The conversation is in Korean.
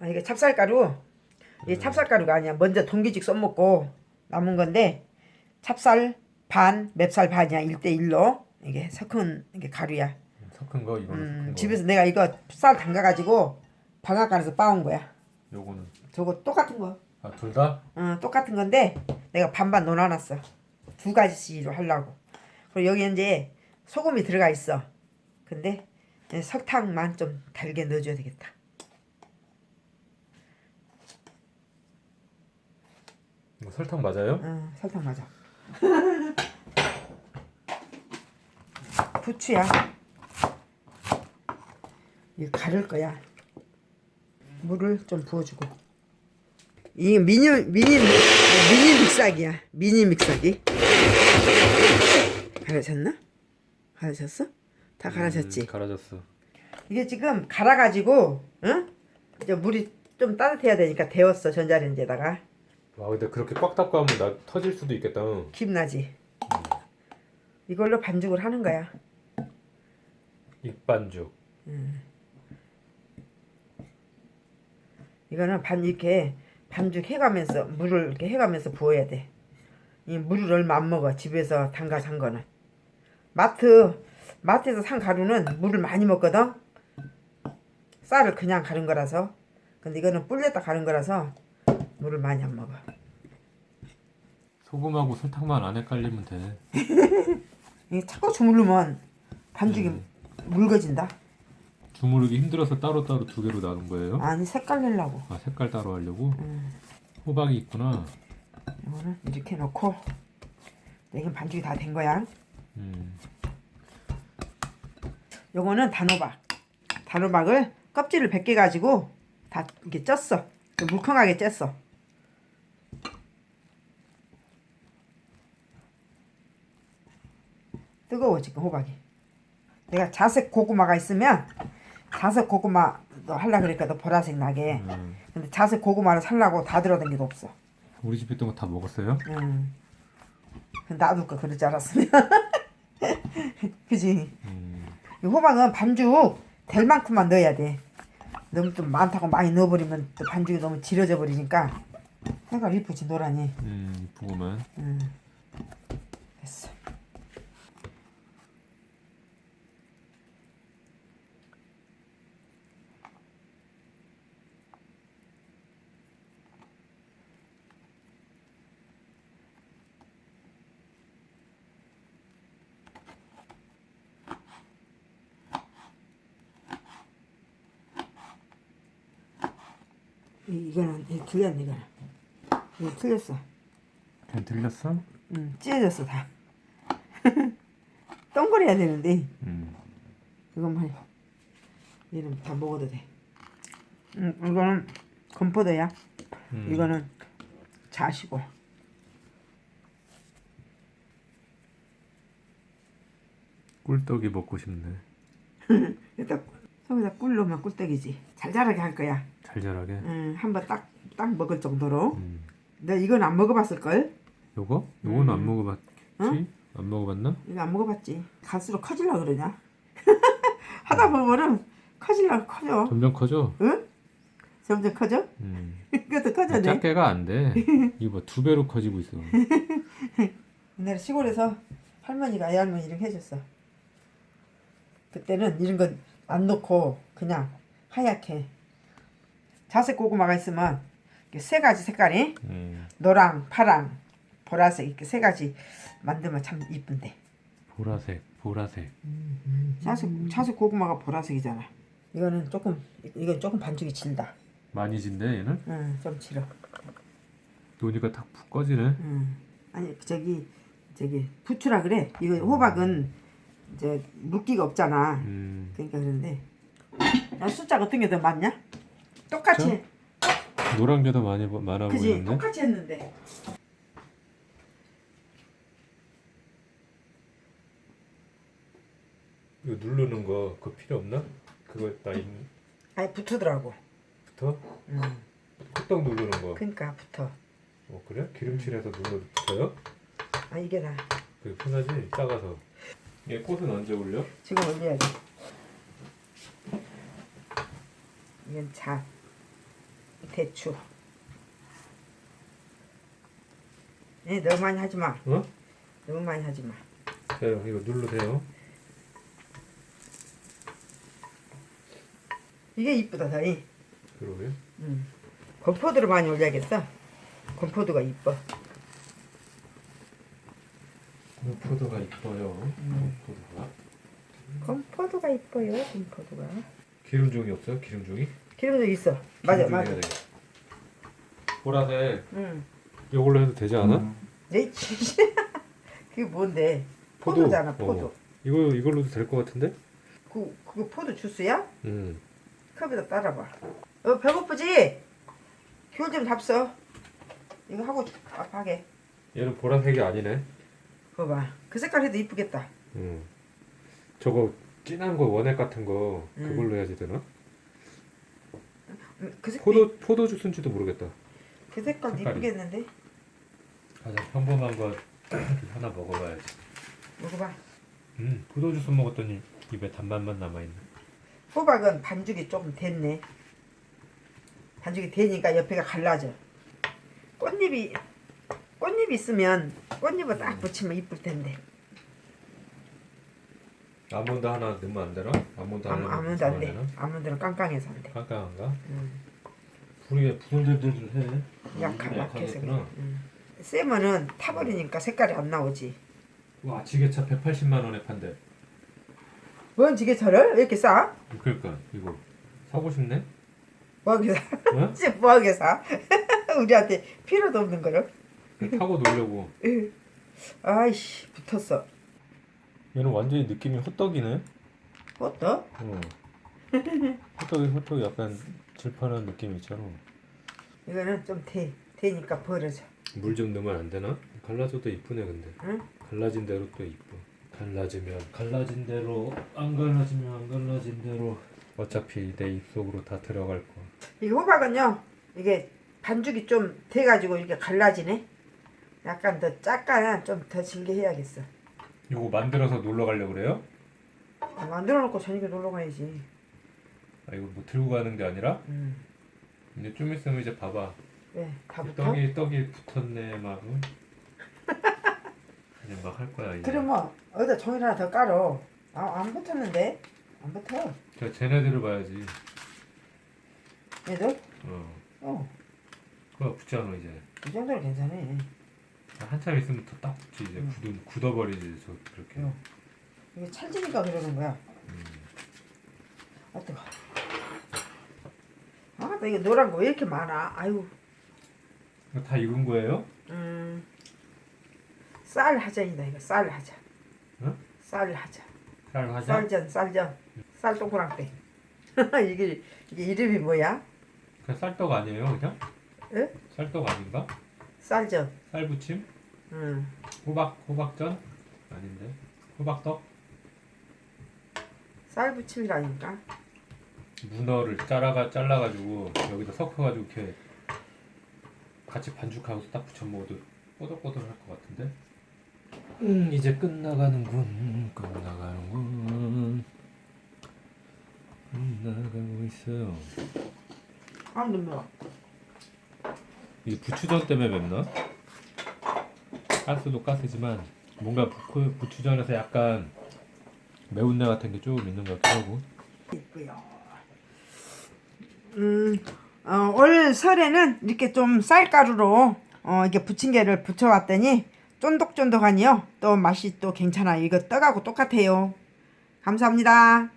아, 이게 찹쌀가루. 이게 찹쌀가루가 아니야. 먼저 동기직 써먹고 남은 건데 찹쌀 반, 맵쌀 반이야. 1대1로. 이게 섞은 이게 가루야. 섞은 거 이거는 음, 섞은 거. 집에서 내가 이거 쌀 담가가지고 방앗간에서 빻은 거야. 요거는 저거 똑같은 거. 아 둘 다? 어, 똑같은 건데 내가 반반 넣어놨어. 두 가지로 하려고. 그리고 여기 이제 소금이 들어가 있어. 근데 설탕만 좀 달게 넣어줘야 되겠다. 이거 설탕 맞아요? 어, 설탕 맞아. 부추야. 이거 가를 거야. 물을 좀 부어주고. 이게 미니 미니 미니 믹사기야. 미니 믹사기. 갈아졌나? 갈아졌어? 다 갈아졌지. 음, 갈아졌어. 이게 지금 갈아가지고, 응? 이제 물이 좀 따뜻해야 되니까 데웠어 전자레인지에다가 와 근데 그렇게 꽉 닫고 하면 나 터질 수도 있겠다. 응. 김 나지. 이걸로 반죽을 하는 거야. 익반죽. 이거는 반 이렇게 반죽 해가면서 물을 이렇게 해가면서 부어야 돼. 이 물을 얼마 안 먹어 집에서 담가 산 거는. 마트 마트에서 산 가루는 물을 많이 먹거든. 쌀을 그냥 가른 거라서. 근데 이거는 불렸다 가른 거라서 물을 많이 안 먹어. 소금하고 설탕만 안 헷갈리면 돼. 이 자꾸 주물르면 반죽이 묽어진다. 주무르기 힘들어서 따로따로 두 개로 나눈 거예요? 아니 색깔 내려고. 아 색깔 따로 하려고? 호박이 있구나. 이거는 이렇게 놓고 이건 반죽이 다 된 거야. 음. 요거는 단호박. 단호박을 껍질을 벗겨 가지고 다 이렇게 쪘어. 물컹하게 쪘어. 뜨거워 지금 호박이. 내가 자색 고구마가 있으면 자색 고구마 너 하려 그러니까 너 보라색 나게. 음. 근데 자색 고구마를 살라고 다게 없어. 우리 집에 있던 거 다 먹었어요? 음. 놔둘까 그럴 줄 알았으면. 그지? 음. 이 호박은 반죽 될 만큼만 넣어야 돼. 너무 좀 많다고 많이 넣어버리면 또 반죽이 너무 질어져 버리니까 색깔 이쁘지 노란이. 음 이쁘구만. 음. 됐어. 이, 이거는 이 틀렸네 이거는. 이거 틀렸어. 그냥 들렸어? 응, 찢어졌어 다. 동그래야 되는데 음. 이것만 얘는 다 먹어도 돼. 응, 이거는 건포도야. 음. 이거는 자시고. 꿀떡이 먹고 싶네. 일단 속에다 꿀 넣으면 꿀떡이지. 잘 자라게 할 거야. 잘 자라게. 응, 한번 딱 딱 먹을 정도로. 음. 너 이건 안 먹어봤을 걸? 요거? 요거는 안 먹어봤지? 응? 안 먹어봤나? 이거 안 먹어봤지. 갈수록 커질라 그러냐? 하다 보면은 커질라 커져. 점점 커져. 응? 점점 커져? 음. 이것도 커져네. 작게가 안 돼. 이거 뭐두 배로 커지고 있어. 옛날에 시골에서 할머니가 애할머니 이렇게 해줬어. 그때는 이런 건 안 넣고 그냥 하얗게 자색 고구마가 있으면 세 가지 색깔이 음. 노랑, 파랑, 보라색 이렇게 세 가지 만들면 참 이쁜데. 보라색, 보라색. 자색 자색 고구마가 보라색이잖아. 이거는 조금 이건 조금 반죽이 질다. 많이 진대 얘는? 응, 좀 질어. 노니까 딱푹 꺼지네. 응. 아니 저기 저기 부추라 그래. 이거 호박은 이제 물기가 없잖아. 음. 그러니까 그런데 야, 숫자 어떤 게더 많냐? 똑같이 노란 게 더 많이 보- 많아 그지 보이는데. 똑같이 했는데 이거 누르는 거 그거 필요 없나? 그거 다 있, 아니 붙으더라고. 붙어? 음. 뚝딱 누르는 거. 그러니까 붙어. 어 그래? 기름칠해서 눌러 붙어요? 아 이게 나 그게 편하지? 작아서. 얘 꽃은 언제 올려? 지금 올려야지. 이건 자 대추. 예, 너무 많이 하지 마. 어? 너무 많이 하지 마. 돼요. 이거 누르세요. 이게 이쁘다, 다이. 그러게. 음. 건포도를 많이 올려야겠어. 건포도가 이뻐. 포도가 이뻐요. 음. 포도가. 건포도가 이뻐요, 건포도가. 기름종이 없어요? 기름종이? 기름도 있어. 맞아, 맞아. 보라색 응. 이걸로 해도 되지 않아? 네, 그게 뭔데? 포도. 포도잖아, 포도. 어. 이거 이걸로도 될 것 같은데? 그, 그거 포도 주스야? 음. 컵에다 따라봐. 어, 배고프지? 귤 좀 잡숴. 이거 하고 밥하게. 얘는 보라색이 아니네. 그거 봐. 그 색깔 해도 이쁘겠다. 음. 저거 진한 거 원액 같은 거 음. 그걸로 해야지 되나? 음, 그 색깔, 포도 포도 주스인지도 모르겠다. 그 색깔 색깔이. 이쁘겠는데? 가장 평범한 거 하나 먹어봐야지. 먹어봐. 음, 포도 주스 먹었더니 입에 단맛만 남아 있네. 호박은 반죽이 조금 됐네. 반죽이 되니까 옆에가 갈라져. 꽃잎이 꽃잎 있으면 꽃잎을 딱 붙이면 이쁠 텐데. 아몬드 하나 넣으면 안 되나? 아몬드 하나 아무, 넣으면 아무도 안 돼. 아무도는 깡깡해서 안 돼. 깜깜한가? 음, 불이 부들들들 해. 약하, 음, 약해서 그래. 약하겠구나. 음. 타버리니까 색깔이 안 나오지. 와 지게차 180만 원에 판대. 뭔 지게차를 왜 이렇게 싸? 그러니까 이거 사고 싶네. 뭐하게 사? 어? 뭐하게 사? 우리한테 필요도 없는 거를. 타고 놀려고. 아이씨 붙었어. 얘는 완전히 느낌이 호떡이네. 어떠? 어. 호떡이 호떡이 약간 질펀한 느낌 있잖아. 이거는 좀 돼. 되니까 버려져. 물 좀 넣으면 안 되나? 갈라져도 이쁘네 근데. 응? 갈라진 대로 또 이뻐. 갈라지면 갈라진 대로 안 갈라지면 안 갈라진 대로 어차피 내 입속으로 다 들어갈 거. 이 호박은요. 이게 반죽이 좀 돼가지고 이렇게 갈라지네. 약간 더 작가는 좀더 질게 해야겠어. 요거 만들어서 놀러 가려고 그래요? 아, 만들어 놓고 저녁에 놀러 가야지. 아 이거 뭐 들고 가는 게 아니라 음. 이제 좀 있으면 이제 봐봐. 왜? 다 붙어? 떡이 떡이 붙었네 막. 응? 이제 막 할 거야 이제. 그래 뭐 어디다 종이 하나 더 깔어. 아, 안 붙었는데? 안 붙어. 저 쟤네들을 봐야지. 얘들? 어. 어. 그거 붙잖아 이제. 이 정도는 괜찮아. 한참 있으면 더딱 붙지 이제 응. 굳어 굳어버리지 저 그렇게. 응. 이게 찰지니까 그러는 거야. 음. 아 뜨거. 아, 나 이거 노란 거 왜 이렇게 많아? 아유. 다 익은 거예요? 음. 쌀 하전이다 이거 쌀 하전. 응? 쌀 하전. 쌀 화자? 쌀전 쌀전. 쌀 동그랑땡. 이게 이게 이름이 뭐야? 그 쌀떡 아니에요 그냥? 에? 쌀떡 아닌가? 쌀전. 쌀부침? 음. 호박 호박전? 아닌데 호박떡? 쌀 부침이라니까. 문어를 잘라가 잘라가지고 여기다 섞어가지고 이렇게 같이 반죽하고 딱 부쳐 먹어도 뽀득뽀득할 것 같은데. 음 이제 끝나가는군 끝나가는군 끝나가고 있어요. 아 눈물. 이게 부추전 때문에 맵나? 가스도 가스지만 뭔가 부, 부추전에서 약간 매운내 같은 게 조금 있는 것 같기도 하고 있고요. 음, 어, 올 설에는 이렇게 좀 쌀가루로 어, 이게 부침개를 부쳐왔더니 쫀득쫀득하니요. 또 맛이 또 괜찮아요. 이거 떡하고 똑같아요. 감사합니다.